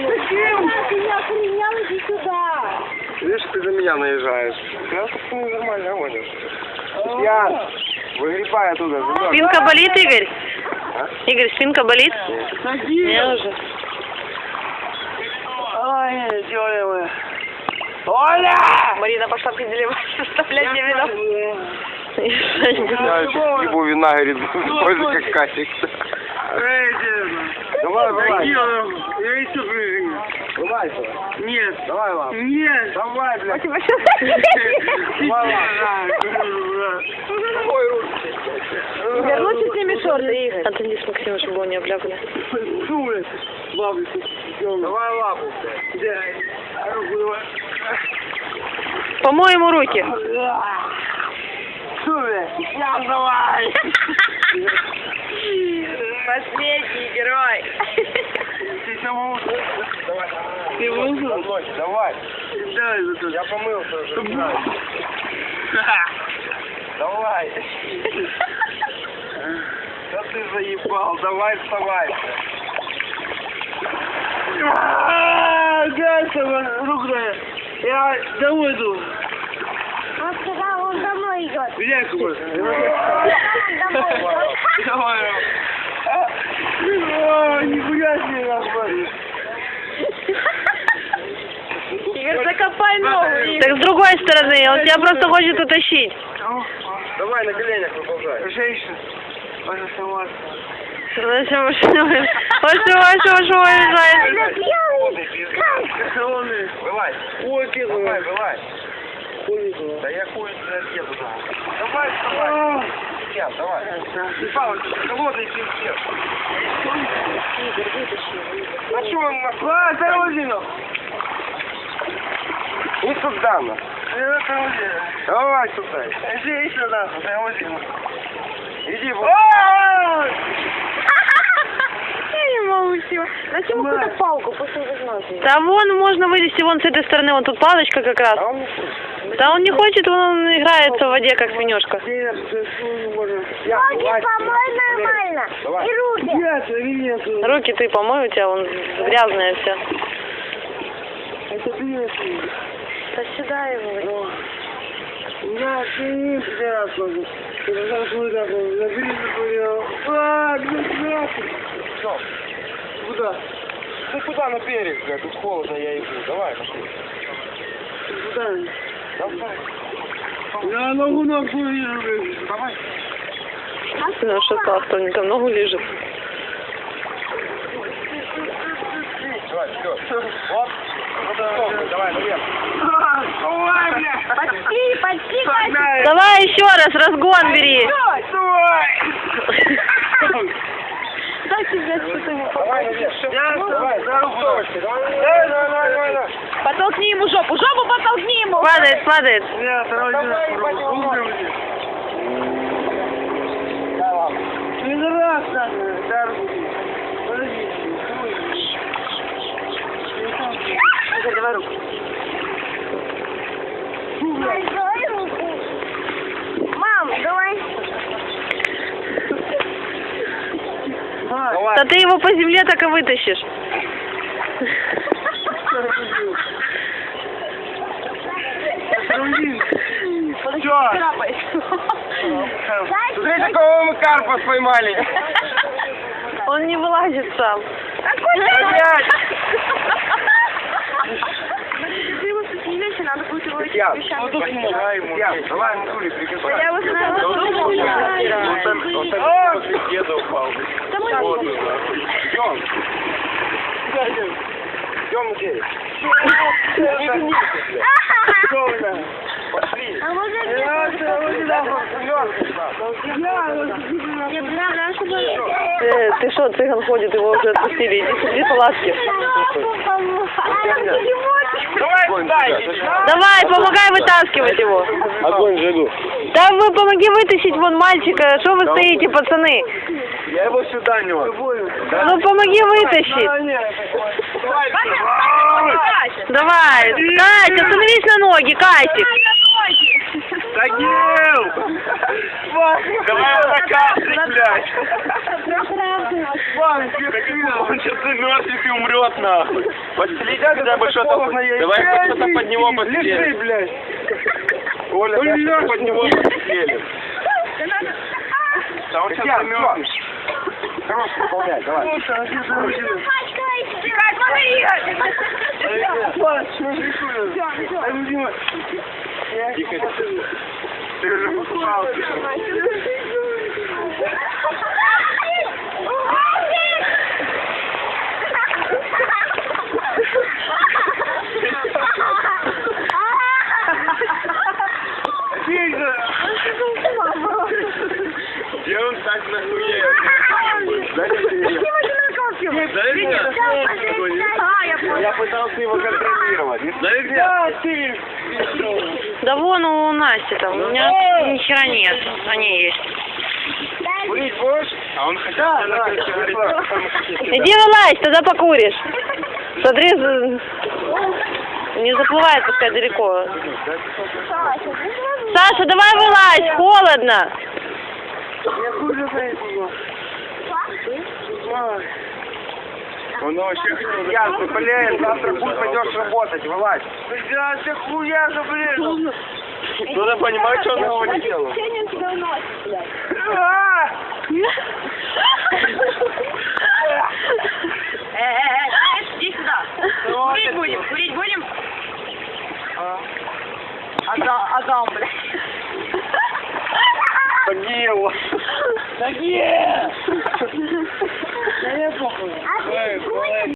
Зачем? Ты не охренел, иди сюда. Видишь, ты на меня наезжаешь. Я как ты нормально гонишь. Я выгребай оттуда. Спинка болит, Игорь? А? Игорь, спинка болит? Не уже. Ой, дёревы. Оля! Марина пошла определивать, составлять мне вино. Я сейчас ебу вина, говорит, тоже как Катик. Давай, давай. Я еще прыгаю. Давай, давай. Нет. Давай, лап. Нет. Давай, блядь. Игорь, лучше сними шорты, Игорь. Отойди с Максимом, чтобы он не обляпали. Давай лапу. Где? Руку давай. Помой ему руки. Я давай. Последний герой. Ты самому. Давай. Ты вызвал? Давай. Давай. То. Я помылся уже. Давай. Да ты заебал. Давай, вставай. А, Гасова, рука. Я домой иду. Он сказал, он домой идет. Какой? Домой. Давай. Нихуя себе, нахуй. Игорь, закопай ногу. Так с другой стороны, он тебя просто хочет утащить. Давай на коленях выползай. Женщина. Ваша сама. Зачем вы что? Колонны. Вылазь. Ой, ты Давай, вылазь. Хуй. Да я хуй еду. Давай, вставай. Сейчас, давай. И палочка, холодный пиздец. А что он нахуй? А, Тарозину. Не сюда, на. Тарозину. Давай сюда. Иди сюда, Тарозину. Иди, вот. Всего. Зачем какую-то палку после возможности? Да вон можно вылезти вон с этой стороны, вон тут палочка как раз. А он. Да он не хочет, он играется в воде, как свинюшка. Ноги помой нормально. Давай. И руки. Нет. Руки ты помой, у тебя вон грязная вся. Это ты Да сюда его. Да, ты не пидорас. Ты а, где нахуй? Всё. Куда? Ты куда на берег, блядь? Тут холодно, я иду. Давай, пошли. Куда? Давай. Я ногу ногу вижу, блядь. Давай. Ну что сказал, что он там ногу лежит. Давай, все. Вот. Давай, наверх. Давай, блядь. Почти, почти, почти. Давай еще раз, разгон бери. Дайте мне что-то. Давай, наверх. Давай, за руку. Давай, давай, давай, давай, давай. Потолкни ему жопу, жопу потолкни ему. Падает, падает. Я Тарозину. Пидорас, нахуй. Да, руки. Подожди. Игорь, давай руку. Давай руку. Мам, давай. Давай. Да ты его по земле так и вытащишь. Чё? Смотри, какого мы карпа поймали. Он не вылазит сам. Опять. Ты его спустились, надо будет его Я. вещами. Давай ему. Идем. Идем здесь. Пошли. А знаю, чтобы... Ты, что, цыган ходит, его уже отпустили. Иди, иди палатки. Давай помогай вытаскивать его. Огонь жгу. Да вы помоги вытащить вон мальчика. Что вы стоите, пацаны? Я его сюда нес. Ну помоги вытащить. Давай. Кать, остановись на ноги, Катик. Тагил! Давай его накапли, блядь! Он сейчас замерзнет и умрет, нахуй. Подстелить хотя бы что-то. Давай хоть что-то под него Лежи, постелим. блядь. Оля, что-то ляжь. под него постелим. Да он сейчас замерзнет. Хорош, выполнять, давай. Тихо. Ты же попался. Я пытался его контролировать. Да, ты. Да вон у Насти там, у меня ни хера нет, они есть. Курить будешь? А он хотел Да, да, а. Иди вылазь, тогда покуришь. Смотри, не заплывай, пускай далеко. Саша, давай вылазь, холодно. Я хуже. Он вообще хотел... Ясно, блин, завтра хуй пойдешь работать, вылазь. Да, ты хуя же, блин. Надо понимать, что он его не делал. А! Иди сюда. Курить будем, курить будем? Адам, блядь. Тагил! Да нет! Да